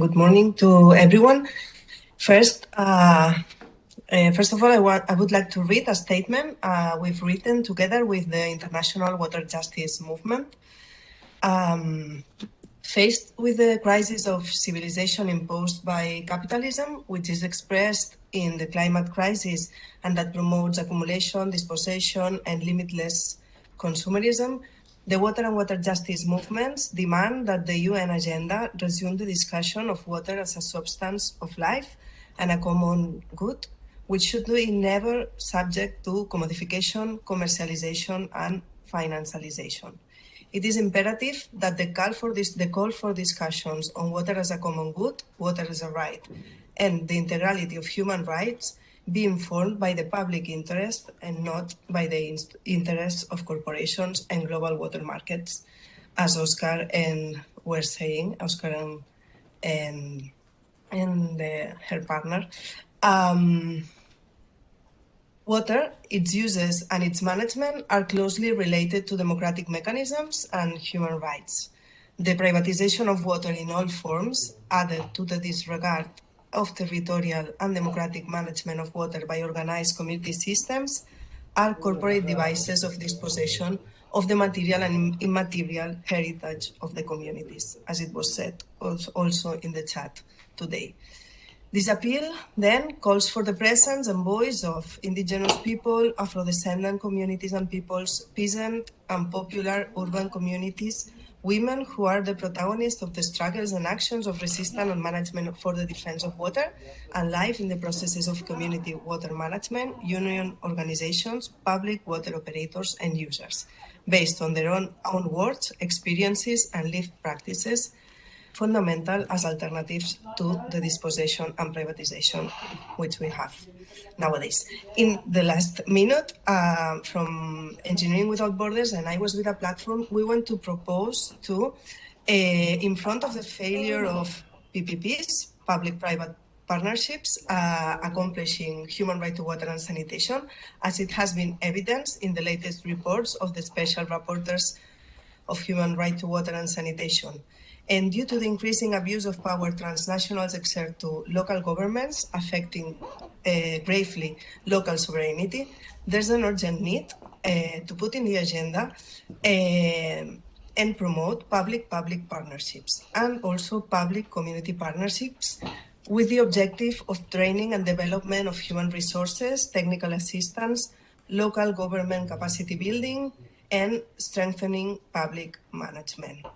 Good morning to everyone. First, uh, uh, first of all, I, want, I would like to read a statement uh, we've written together with the International Water Justice Movement. Um, faced with the crisis of civilization imposed by capitalism, which is expressed in the climate crisis and that promotes accumulation, dispossession, and limitless consumerism, the water and water justice movements demand that the UN agenda resume the discussion of water as a substance of life and a common good, which should be never subject to commodification, commercialization, and financialization. It is imperative that the call for this, the call for discussions on water as a common good, water as a right, and the integrality of human rights be informed by the public interest and not by the interests of corporations and global water markets, as Oscar and were saying, Oscar and, and, and the, her partner. Um, water, its uses and its management are closely related to democratic mechanisms and human rights. The privatization of water in all forms, added to the disregard of territorial and democratic management of water by organized community systems are corporate devices of dispossession of the material and immaterial heritage of the communities, as it was said also in the chat today. This appeal then calls for the presence and voice of indigenous people, Afro-descendant communities and peoples, peasant and popular urban communities, women who are the protagonists of the struggles and actions of resistance and management for the defense of water and life in the processes of community water management, union organizations, public water operators and users, based on their own, own words, experiences and lived practices fundamental as alternatives to the dispossession and privatization which we have nowadays. In the last minute uh, from Engineering Without Borders and I was with a platform, we want to propose to, uh, in front of the failure of PPPs, public-private partnerships uh, accomplishing human right to water and sanitation, as it has been evidenced in the latest reports of the special rapporteurs of human right to water and sanitation. And due to the increasing abuse of power transnationals exert to local governments, affecting uh, gravely local sovereignty, there's an urgent need uh, to put in the agenda uh, and promote public-public partnerships and also public-community partnerships with the objective of training and development of human resources, technical assistance, local government capacity building, and strengthening public management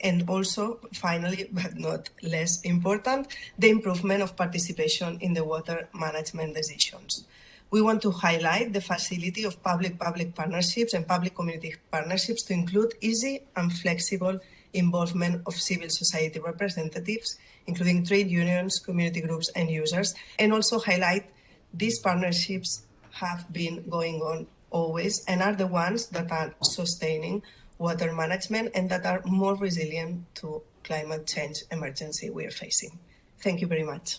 and also, finally, but not less important, the improvement of participation in the water management decisions. We want to highlight the facility of public-public partnerships and public-community partnerships to include easy and flexible involvement of civil society representatives, including trade unions, community groups, and users, and also highlight these partnerships have been going on always and are the ones that are sustaining water management and that are more resilient to climate change emergency we are facing. Thank you very much.